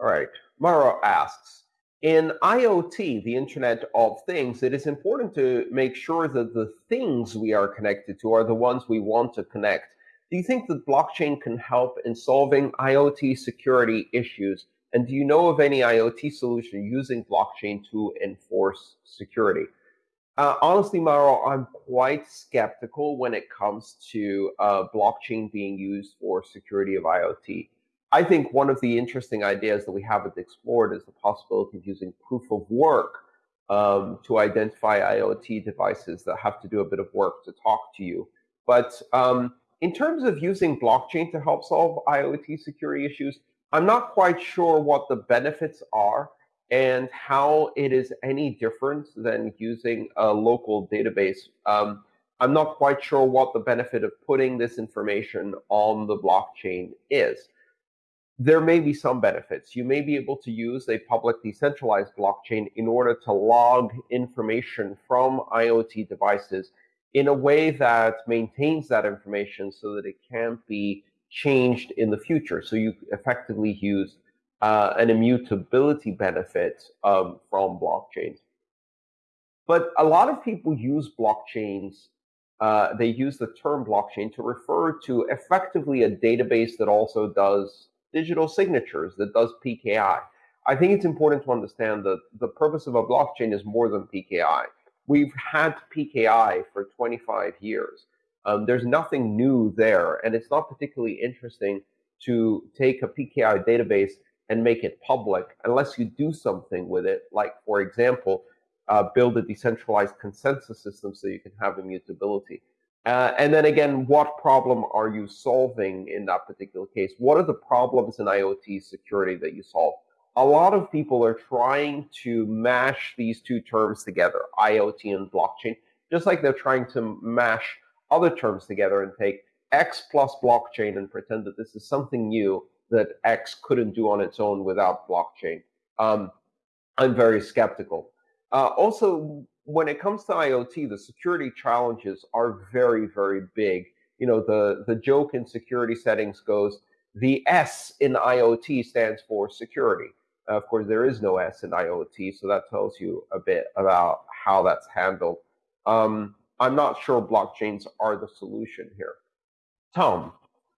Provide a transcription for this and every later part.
All right. Mara asks, in IoT, the Internet of Things, it is important to make sure that the things we are connected to are the ones we want to connect. Do you think that blockchain can help in solving IoT security issues? And do you know of any IoT solution using blockchain to enforce security? Uh, honestly, Maro, I'm quite skeptical when it comes to uh, blockchain being used for security of IoT. I think one of the interesting ideas that we haven't explored is the possibility of using proof of work um, to identify IoT devices that have to do a bit of work to talk to you. But um, in terms of using blockchain to help solve IoT security issues, I'm not quite sure what the benefits are and how it is any different than using a local database. Um, I'm not quite sure what the benefit of putting this information on the blockchain is there may be some benefits. You may be able to use a public decentralized blockchain in order to log information from IoT devices in a way that maintains that information so that it can't be changed in the future. So you effectively use uh, an immutability benefit um, from blockchains. But a lot of people use blockchains, uh, they use the term blockchain to refer to effectively a database that also does digital signatures that does PKI. I think it's important to understand that the purpose of a blockchain is more than PKI. We've had PKI for 25 years. Um, there's nothing new there, and it's not particularly interesting to take a PKI database and make it public unless you do something with it, like, for example, uh, build a decentralized consensus system so you can have immutability. Uh, and then again, what problem are you solving in that particular case? What are the problems in IoT security that you solve? A lot of people are trying to mash these two terms together, IoT and blockchain, just like they're trying to mash other terms together and take X plus blockchain and pretend that this is something new that X couldn't do on its own without blockchain. Um, I'm very skeptical. Uh, also, when it comes to IoT, the security challenges are very, very big. You know, the, the joke in security settings goes, the S in IoT stands for security. Uh, of course, there is no S in IoT, so that tells you a bit about how that's handled. Um, I'm not sure blockchains are the solution here. Tom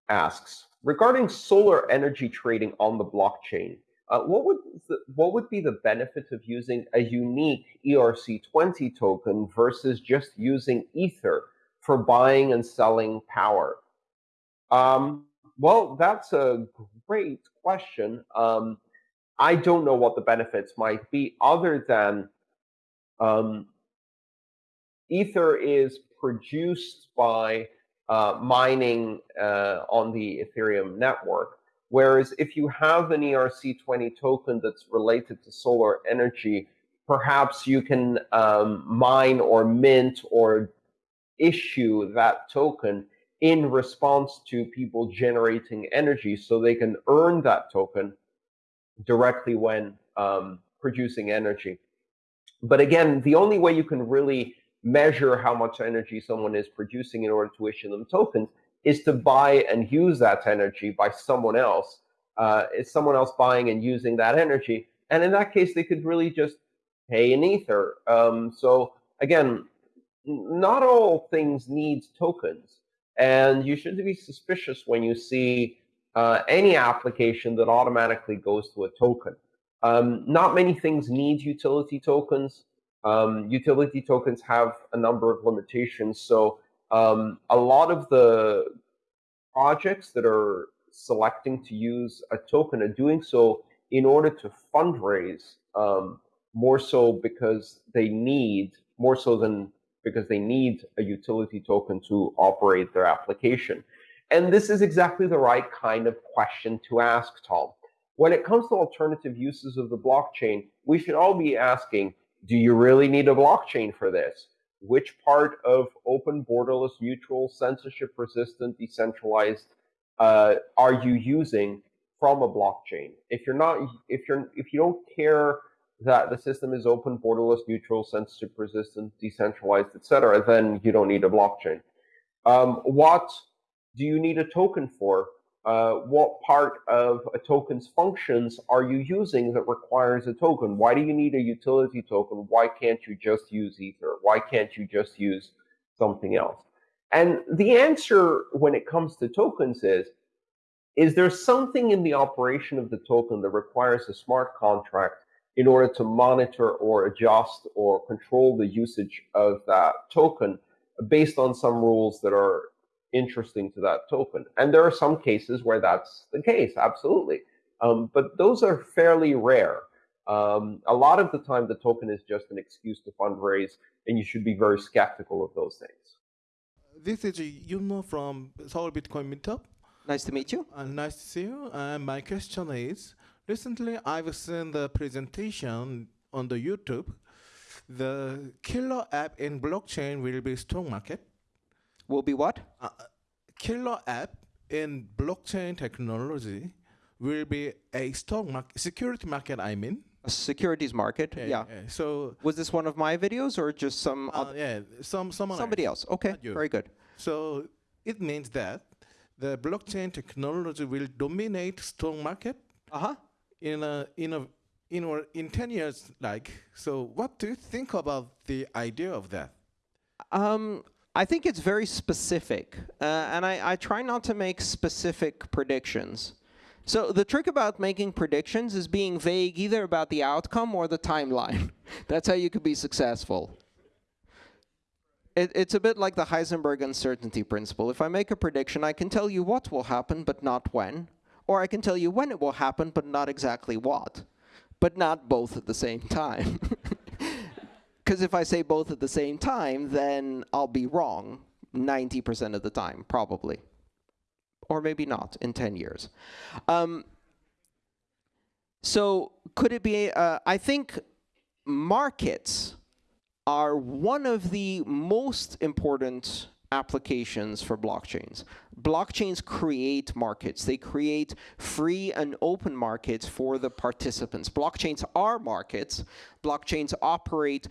asks, regarding solar energy trading on the blockchain, uh, what would what would be the benefit of using a unique ERC20 token versus just using Ether for buying and selling power? Um, well, that's a great question. Um, I don't know what the benefits might be other than um, Ether is produced by uh, mining uh, on the Ethereum network. Whereas if you have an ERC20 token that's related to solar energy, perhaps you can um, mine or mint or issue that token in response to people generating energy so they can earn that token directly when um, producing energy. But again, the only way you can really measure how much energy someone is producing in order to issue them tokens is to buy and use that energy by someone else. Uh, is someone else buying and using that energy? And in that case, they could really just pay in ether. Um, so again, not all things need tokens, and you should be suspicious when you see uh, any application that automatically goes to a token. Um, not many things need utility tokens. Um, utility tokens have a number of limitations, so um, a lot of the projects that are selecting to use a token are doing so in order to fundraise um, more so because they need more so than because they need a utility token to operate their application. And this is exactly the right kind of question to ask, Tom. When it comes to alternative uses of the blockchain, we should all be asking, do you really need a blockchain for this? Which part of open, borderless, neutral, censorship-resistant, decentralized uh, are you using from a blockchain? If you're not, if you're, if you don't care that the system is open, borderless, neutral, censorship-resistant, decentralized, etc., then you don't need a blockchain. Um, what do you need a token for? Uh, what part of a token's functions are you using that requires a token? Why do you need a utility token? Why can't you just use Ether? Why can't you just use something else? And the answer when it comes to tokens is, is there something in the operation of the token that requires a smart contract in order to monitor or adjust or control the usage of that token based on some rules that are interesting to that token. And there are some cases where that's the case, absolutely. Um, but those are fairly rare. Um, a lot of the time, the token is just an excuse to fundraise, and you should be very skeptical of those things. This is Yuno from Seoul Bitcoin Meetup. Nice to meet you. Uh, nice to see you. Uh, my question is, recently I've seen the presentation on the YouTube. The killer app in blockchain will be stock market will be what? Uh, killer app in blockchain technology will be a stock market, security market, I mean. A securities market, yeah. yeah. yeah. So was this one of my videos or just some? Uh, yeah, some someone somebody else. else. Okay, very good. So it means that the blockchain technology will dominate stock market. Uh huh. In a in a in or in ten years, like so. What do you think about the idea of that? Um, I think it's very specific, uh, and I, I, try not to make specific predictions. So the trick about making predictions is being vague either about the outcome or the timeline. That's how you could be successful. It, it's a bit like the Heisenberg uncertainty principle. If I make a prediction, I can tell you what will happen, but not when. Or I can tell you when it will happen, but not exactly what. But not both at the same time. Because if I say both at the same time, then I'll be wrong 90% of the time, probably. Or maybe not in 10 years. Um, so could it be, uh, I think markets are one of the most important applications for blockchains. Blockchains create markets. They create free and open markets for the participants. Blockchains are markets. Blockchains operate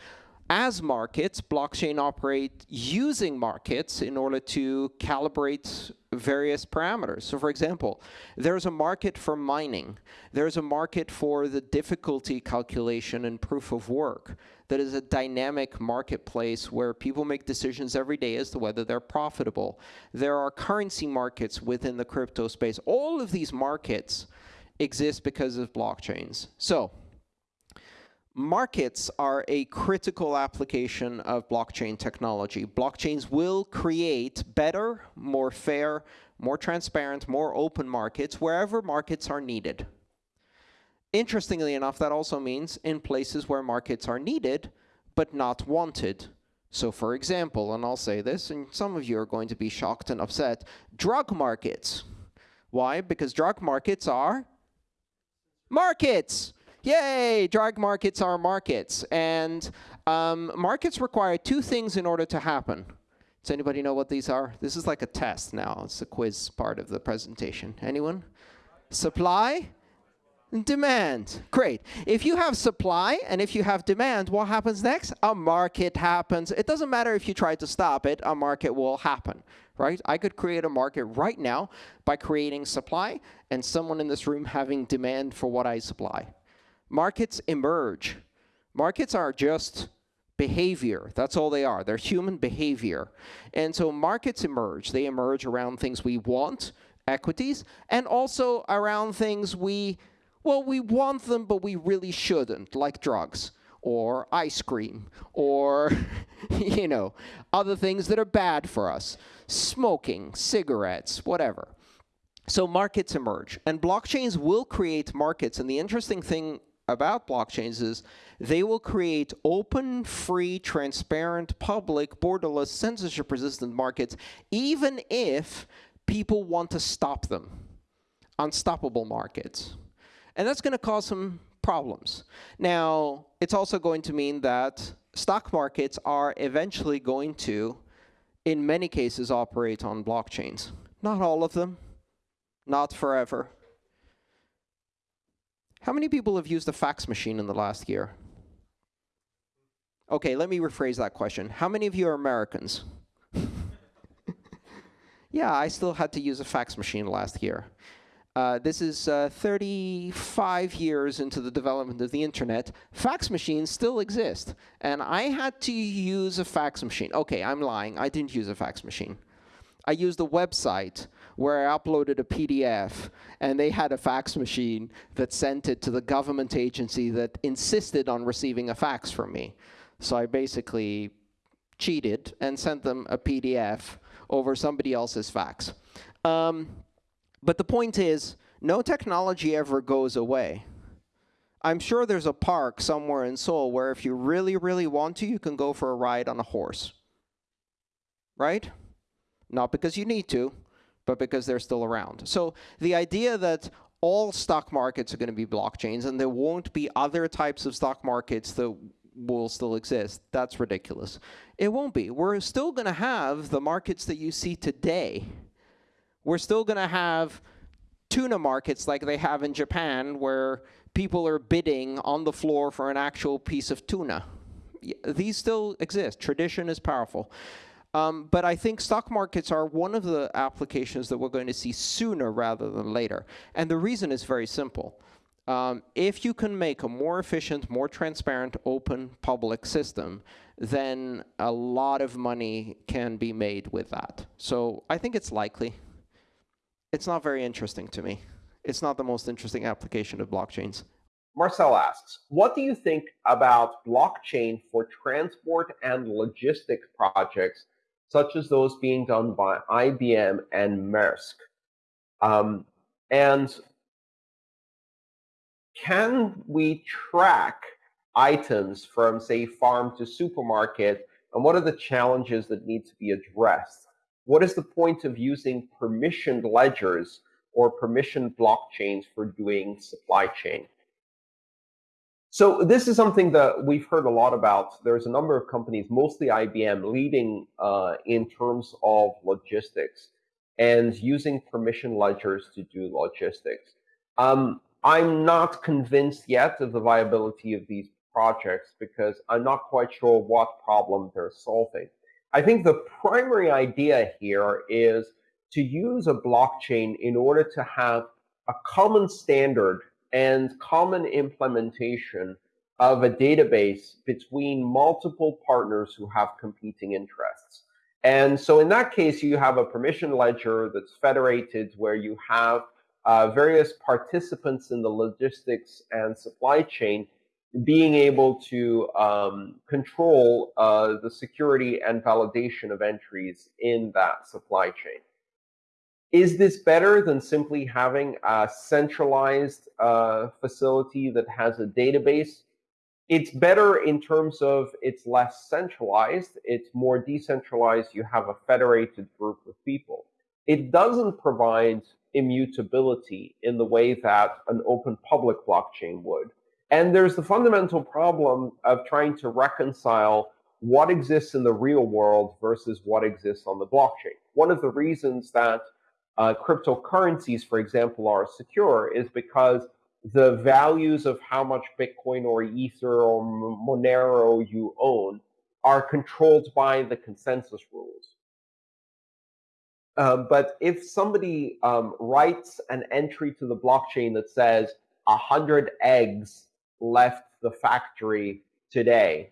as markets, blockchain operate using markets in order to calibrate various parameters. So for example, there's a market for mining. There's a market for the difficulty calculation and proof of work that is a dynamic marketplace where people make decisions every day as to whether they're profitable. There are currency markets within the crypto space. All of these markets exist because of blockchains. So markets are a critical application of blockchain technology. Blockchains will create better, more fair, more transparent, more open markets wherever markets are needed. Interestingly enough, that also means in places where markets are needed but not wanted. So for example, and I'll say this, and some of you are going to be shocked and upset, drug markets. Why? Because drug markets are markets yay, drug markets are markets. And um, markets require two things in order to happen. Does anybody know what these are? This is like a test now. It's a quiz part of the presentation. Anyone? Supply and demand. Great. If you have supply and if you have demand, what happens next? A market happens. It doesn't matter if you try to stop it, a market will happen, right? I could create a market right now by creating supply and someone in this room having demand for what I supply markets emerge. Markets are just behavior. That's all they are. They're human behavior. And so markets emerge. They emerge around things we want, equities, and also around things we, well, we want them, but we really shouldn't, like drugs or ice cream or, you know, other things that are bad for us. Smoking, cigarettes, whatever. So markets emerge. And blockchains will create markets. And the interesting thing about blockchains is they will create open, free, transparent, public, borderless, censorship-resistant markets, even if people want to stop them. Unstoppable markets. And that's going to cause some problems. Now, it's also going to mean that stock markets are eventually going to, in many cases, operate on blockchains. Not all of them, not forever. How many people have used a fax machine in the last year? Okay, let me rephrase that question. How many of you are Americans? Yeah, I still had to use a fax machine last year. Uh, this is uh, 35 years into the development of the internet. Fax machines still exist. And I had to use a fax machine. OK, I'm lying. I didn't use a fax machine. I used a website where I uploaded a PDF, and they had a fax machine that sent it to the government agency that insisted on receiving a fax from me. So I basically cheated and sent them a PDF over somebody else's fax. Um, but the point is, no technology ever goes away. I'm sure there's a park somewhere in Seoul where if you really, really want to, you can go for a ride on a horse. Right? Not because you need to, but because they're still around. So the idea that all stock markets are going to be blockchains and there won't be other types of stock markets that will still exist, that's ridiculous. It won't be. We're still going to have the markets that you see today. We're still going to have tuna markets like they have in Japan where people are bidding on the floor for an actual piece of tuna. These still exist. Tradition is powerful. Um, but I think stock markets are one of the applications that we're going to see sooner rather than later. And the reason is very simple. Um, if you can make a more efficient, more transparent, open public system, then a lot of money can be made with that. So I think it's likely. It's not very interesting to me. It's not the most interesting application of blockchains. Marcel asks, what do you think about blockchain for transport and logistics projects such as those being done by IBM and Maersk? Um, and can we track items from, say, farm to supermarket? And what are the challenges that need to be addressed? What is the point of using permissioned ledgers or permissioned blockchains for doing supply chain? So this is something that we've heard a lot about. There's a number of companies, mostly IBM, leading uh, in terms of logistics and using permission ledgers to do logistics. Um, I'm not convinced yet of the viability of these projects because I'm not quite sure what problem they're solving. I think the primary idea here is to use a blockchain in order to have a common standard and common implementation of a database between multiple partners who have competing interests. And so in that case, you have a permission ledger that's federated where you have uh, various participants in the logistics and supply chain being able to um, control uh, the security and validation of entries in that supply chain. Is this better than simply having a centralized uh, facility that has a database? It's better in terms of it's less centralized, it's more decentralized, you have a federated group of people. It doesn't provide immutability in the way that an open public blockchain would. And there's the fundamental problem of trying to reconcile what exists in the real world versus what exists on the blockchain. One of the reasons that uh, cryptocurrencies, for example, are secure is because the values of how much Bitcoin or Ether or Monero you own are controlled by the consensus rules. Uh, but if somebody um, writes an entry to the blockchain that says 100 eggs left the factory today,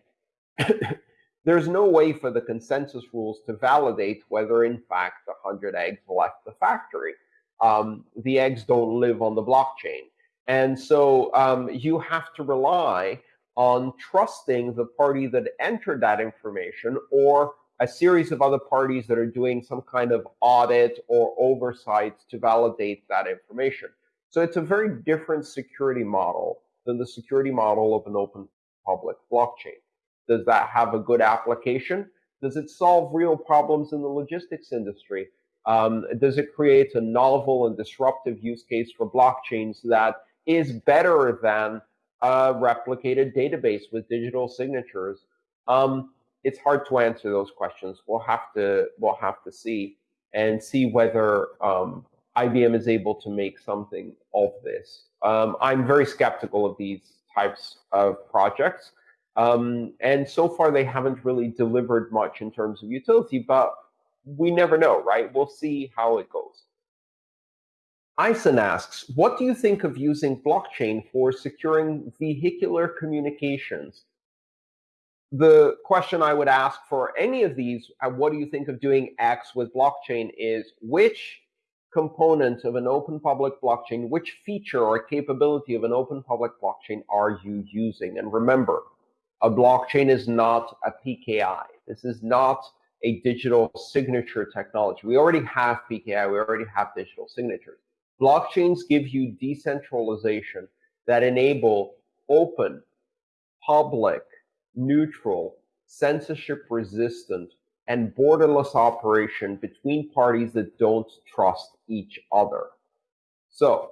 there's no way for the consensus rules to validate whether, in fact, 100 eggs left the factory. Um, the eggs don't live on the blockchain. And so um, you have to rely on trusting the party that entered that information or a series of other parties that are doing some kind of audit or oversight to validate that information. So it's a very different security model than the security model of an open public blockchain. Does that have a good application? Does it solve real problems in the logistics industry? Um, does it create a novel and disruptive use case for blockchains that is better than a replicated database with digital signatures? Um, it's hard to answer those questions. We'll have to we'll have to see and see whether um, IBM is able to make something of this. Um, I'm very skeptical of these types of projects. Um, and so far, they haven't really delivered much in terms of utility. But we never know, right? We'll see how it goes. Ison asks, what do you think of using blockchain for securing vehicular communications? The question I would ask for any of these, uh, what do you think of doing X with blockchain, is which component of an open public blockchain, which feature or capability of an open public blockchain are you using? And remember, a blockchain is not a PKI. This is not a digital signature technology. We already have PKI, we already have digital signatures. Blockchains give you decentralization that enable open, public, neutral, censorship resistant, and borderless operation between parties that don't trust each other. So,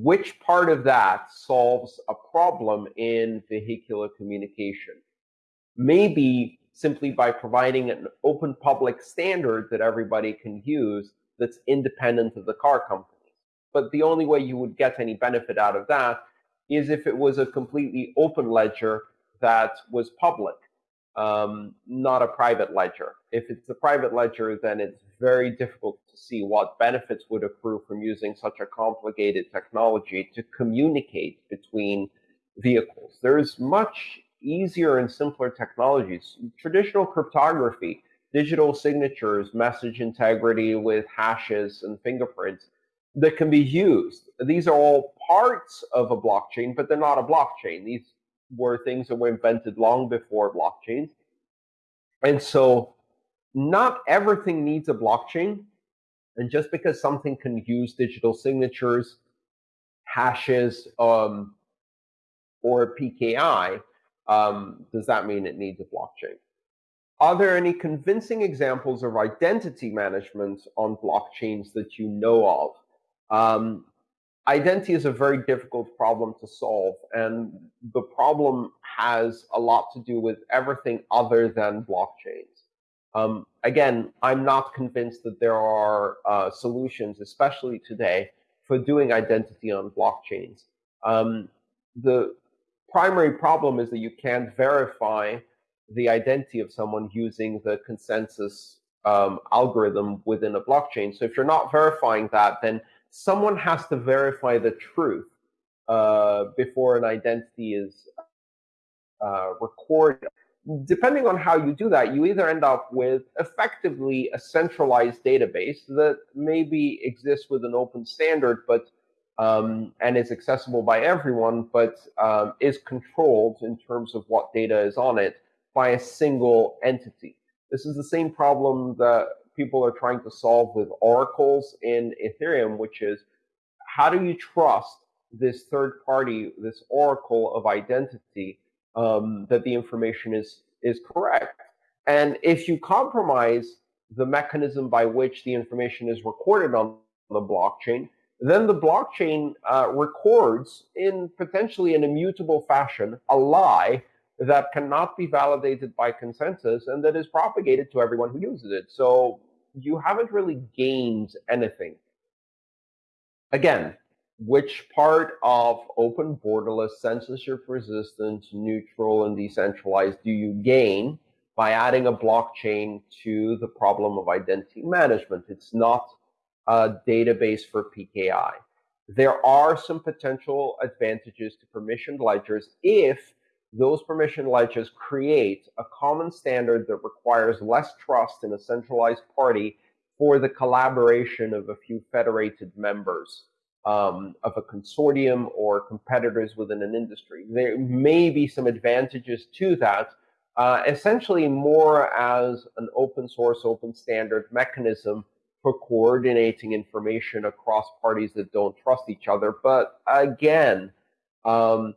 which part of that solves a problem in vehicular communication? Maybe simply by providing an open public standard that everybody can use that's independent of the car companies. But the only way you would get any benefit out of that is if it was a completely open ledger that was public, um, not a private ledger. If it's a private ledger, then it's very difficult to see what benefits would accrue from using such a complicated technology to communicate between vehicles. There's much easier and simpler technologies. Traditional cryptography, digital signatures, message integrity with hashes and fingerprints that can be used. These are all parts of a blockchain, but they're not a blockchain. These were things that were invented long before blockchains. And so not everything needs a blockchain. And just because something can use digital signatures, hashes, um, or PKI, um, does that mean it needs a blockchain? Are there any convincing examples of identity management on blockchains that you know of? Um, identity is a very difficult problem to solve, and the problem has a lot to do with everything other than blockchains. Um, again, I'm not convinced that there are uh, solutions, especially today, for doing identity on blockchains. Um, the primary problem is that you can't verify the identity of someone using the consensus um, algorithm within a blockchain. So if you're not verifying that, then someone has to verify the truth uh, before an identity is uh, recorded. Depending on how you do that, you either end up with effectively a centralized database that maybe exists with an open standard, but um, and is accessible by everyone, but um, is controlled in terms of what data is on it by a single entity. This is the same problem that people are trying to solve with oracles in Ethereum, which is how do you trust this third party, this oracle of identity, um, that the information is is correct? And if you compromise the mechanism by which the information is recorded on the blockchain, then the blockchain uh, records in potentially an immutable fashion a lie that cannot be validated by consensus and that is propagated to everyone who uses it. So you haven't really gained anything. Again, which part of open, borderless, censorship resistant, neutral, and decentralized do you gain by adding a blockchain to the problem of identity management? It's not a database for PKI. There are some potential advantages to permissioned ledgers if those permission ledgers create a common standard that requires less trust in a centralized party for the collaboration of a few federated members um, of a consortium or competitors within an industry. There may be some advantages to that, uh, essentially more as an open source, open standard mechanism for coordinating information across parties that don't trust each other. But again, um,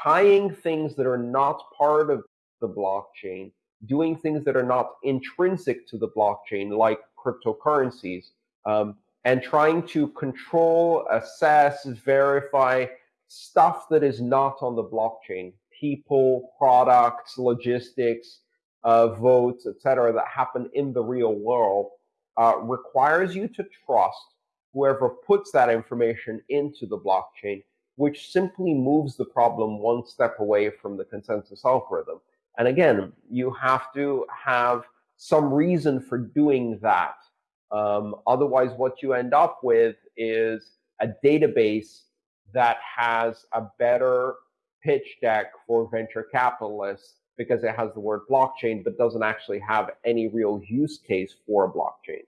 tying things that are not part of the blockchain, doing things that are not intrinsic to the blockchain, like cryptocurrencies, um, and trying to control, assess, verify stuff that is not on the blockchain, people, products, logistics, uh, votes, etc., that happen in the real world, uh, requires you to trust whoever puts that information into the blockchain which simply moves the problem one step away from the consensus algorithm. And again, you have to have some reason for doing that. Um, otherwise, what you end up with is a database that has a better pitch deck for venture capitalists because it has the word blockchain, but doesn't actually have any real use case for a blockchain.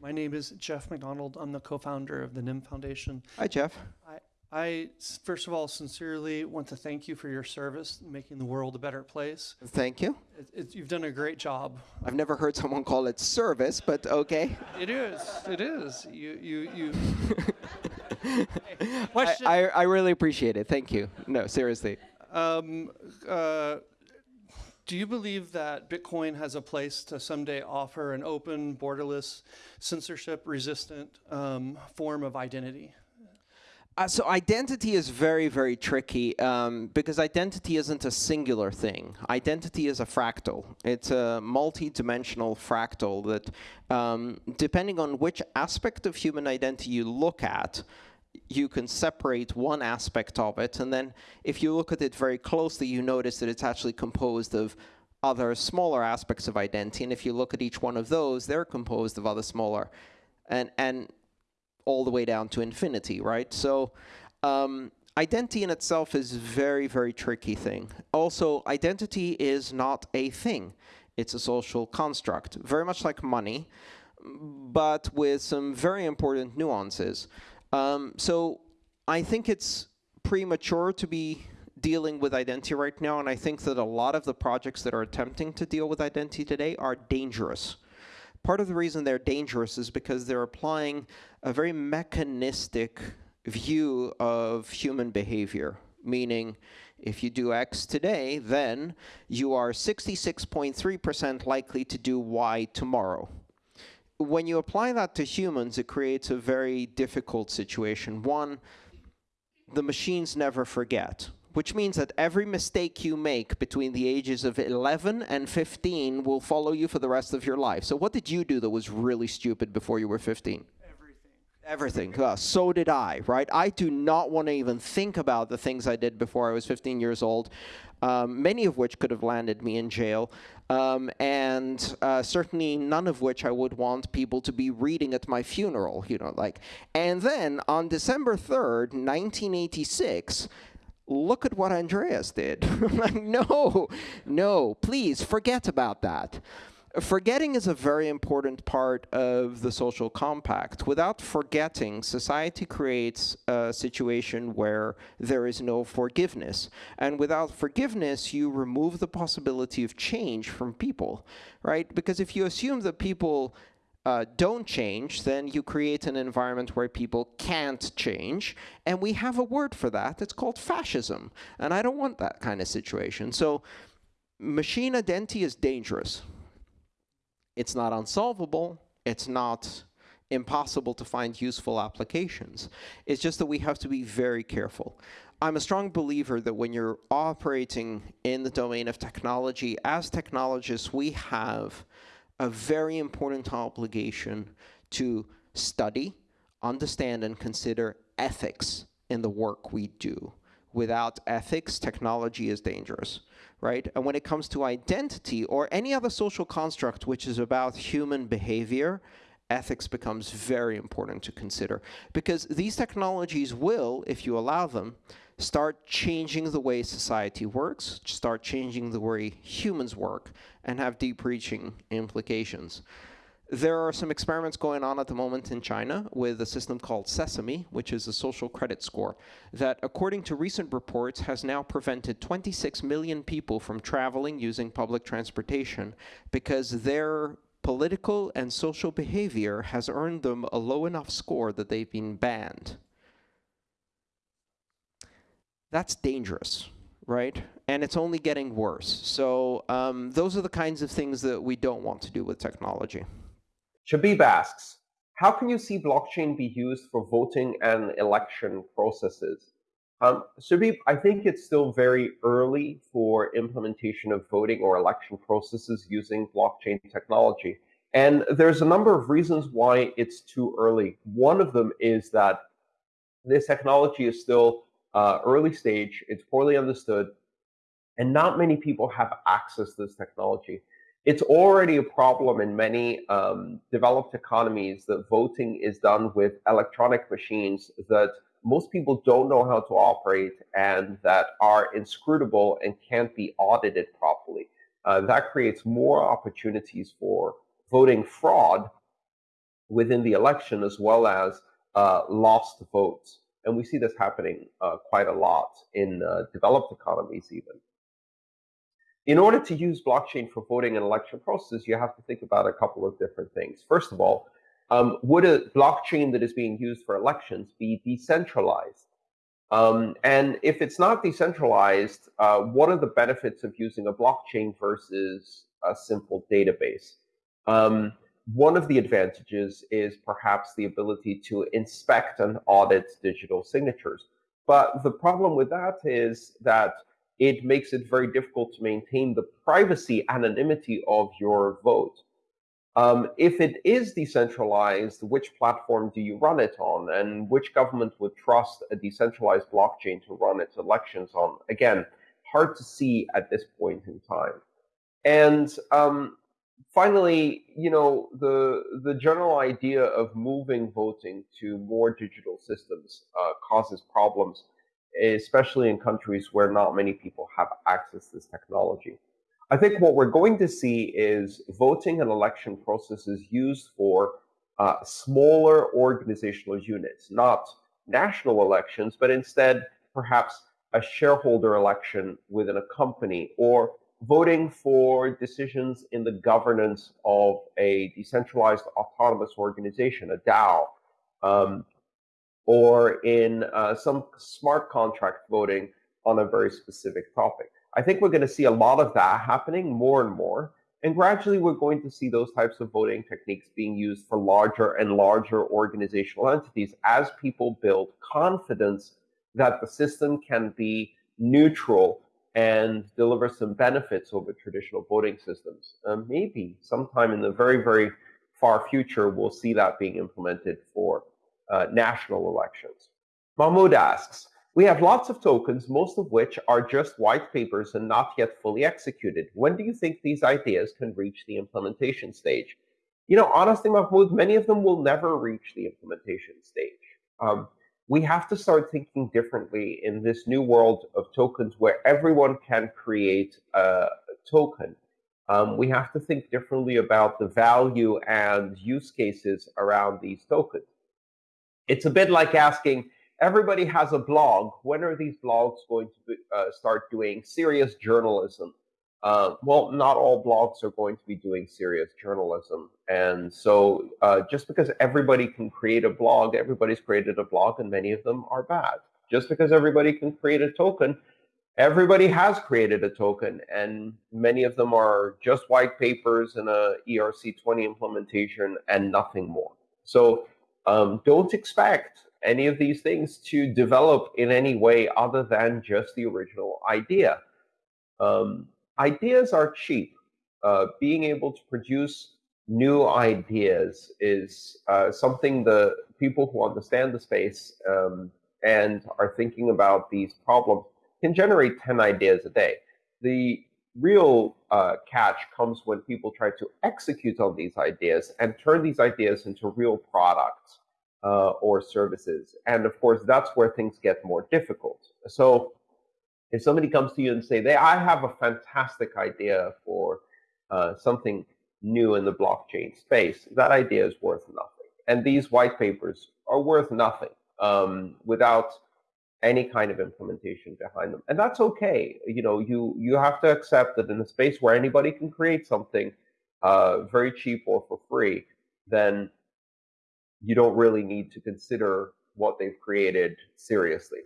My name is Jeff McDonald. I'm the co-founder of the NEM Foundation. Hi, Jeff. I, I, first of all, sincerely want to thank you for your service, making the world a better place. Thank you. It, it, you've done a great job. I've never heard someone call it service, but okay. It is. It is. You, you, you. I, I, I, really appreciate it. Thank you. No, seriously. Um, uh, do you believe that Bitcoin has a place to someday offer an open, borderless, censorship-resistant um, form of identity? Uh, so identity is very, very tricky um, because identity isn't a singular thing. Identity is a fractal. It's a multi-dimensional fractal that, um, depending on which aspect of human identity you look at, you can separate one aspect of it, and then if you look at it very closely, you notice that it's actually composed of other smaller aspects of identity, and if you look at each one of those, they're composed of other smaller, and, and all the way down to infinity, right? So um, identity in itself is a very, very tricky thing. Also, identity is not a thing. It's a social construct, very much like money, but with some very important nuances. Um, so I think it's premature to be dealing with identity right now, and I think that a lot of the projects that are attempting to deal with identity today are dangerous. Part of the reason they're dangerous is because they're applying a very mechanistic view of human behavior, meaning if you do X today, then you are 66.3% likely to do Y tomorrow when you apply that to humans, it creates a very difficult situation. One, the machines never forget, which means that every mistake you make between the ages of 11 and 15 will follow you for the rest of your life. So what did you do that was really stupid before you were 15? Everything. Uh, so did I, right? I do not want to even think about the things I did before I was 15 years old, um, many of which could have landed me in jail, um, and uh, certainly none of which I would want people to be reading at my funeral, you know, like. And then on December 3rd, 1986, look at what Andreas did. like, no, no, please forget about that. Forgetting is a very important part of the social compact. Without forgetting, society creates a situation where there is no forgiveness. And without forgiveness, you remove the possibility of change from people, right? Because if you assume that people uh, don't change, then you create an environment where people can't change. And we have a word for that. It's called fascism. And I don't want that kind of situation. So machine identity is dangerous. It's not unsolvable. It's not impossible to find useful applications. It's just that we have to be very careful. I'm a strong believer that when you're operating in the domain of technology, as technologists, we have a very important obligation to study, understand, and consider ethics in the work we do. Without ethics, technology is dangerous right? And when it comes to identity or any other social construct which is about human behavior, ethics becomes very important to consider. Because these technologies will, if you allow them, start changing the way society works, start changing the way humans work, and have deep-reaching implications. There are some experiments going on at the moment in China with a system called Sesame, which is a social credit score, that according to recent reports has now prevented 26 million people from traveling using public transportation because their political and social behavior has earned them a low enough score that they've been banned. That's dangerous right? And it's only getting worse. So um, those are the kinds of things that we don't want to do with technology. Shabib asks, how can you see blockchain be used for voting and election processes? Um, Shabib, I think it's still very early for implementation of voting or election processes using blockchain technology. And there's a number of reasons why it's too early. One of them is that this technology is still uh, early stage, it's poorly understood, and not many people have access to this technology It's already a problem in many um, developed economies that voting is done with electronic machines that most people don't know how to operate and that are inscrutable and can't be audited properly. Uh, that creates more opportunities for voting fraud within the election as well as uh, lost votes. And we see this happening uh, quite a lot in uh, developed economies, even. In order to use blockchain for voting and election processes, you have to think about a couple of different things. First of all, um, would a blockchain that is being used for elections be decentralized? Um, and if it's not decentralized, uh, what are the benefits of using a blockchain versus a simple database? Um, one of the advantages is perhaps the ability to inspect and audit digital signatures. But the problem with that is that it makes it very difficult to maintain the privacy anonymity of your vote. Um, if it is decentralized, which platform do you run it on? And which government would trust a decentralized blockchain to run its elections on? Again, hard to see at this point in time. And um, finally, you know, the the general idea of moving voting to more digital systems uh, causes problems, especially in countries where not many people have access to this technology. I think what we're going to see is voting and election processes used for uh, smaller organizational units, not national elections, but instead perhaps a shareholder election within a company or voting for decisions in the governance of a decentralized autonomous organization, a DAO, um, or in uh, some smart contract voting on a very specific topic. I think we're going to see a lot of that happening more and more. And gradually, we're going to see those types of voting techniques being used for larger and larger organizational entities as people build confidence that the system can be neutral and deliver some benefits over traditional voting systems. Um, maybe sometime in the very, very far future, we'll see that being implemented for uh, national elections. Mahmoud asks, we have lots of tokens, most of which are just white papers and not yet fully executed. When do you think these ideas can reach the implementation stage? You know, honestly, Mahmoud, many of them will never reach the implementation stage. Um, we have to start thinking differently in this new world of tokens where everyone can create a token. Um, we have to think differently about the value and use cases around these tokens. It's a bit like asking, everybody has a blog. When are these blogs going to be, uh, start doing serious journalism? Uh, well, not all blogs are going to be doing serious journalism. And so uh, just because everybody can create a blog, everybody's created a blog, and many of them are bad. Just because everybody can create a token, everybody has created a token, and many of them are just white papers and a ERC20 implementation and nothing more. So um, don't expect any of these things to develop in any way other than just the original idea. Um, ideas are cheap. Uh, being able to produce new ideas is uh, something the people who understand the space um, and are thinking about these problems can generate 10 ideas a day. The real uh, catch comes when people try to execute on these ideas and turn these ideas into real products uh, or services. And of course, that's where things get more difficult. So if somebody comes to you and say, "They, I have a fantastic idea for uh, something new in the blockchain space," that idea is worth nothing, and these white papers are worth nothing um, without any kind of implementation behind them, and that's okay. You know, you you have to accept that in a space where anybody can create something uh, very cheap or for free, then you don't really need to consider what they've created seriously.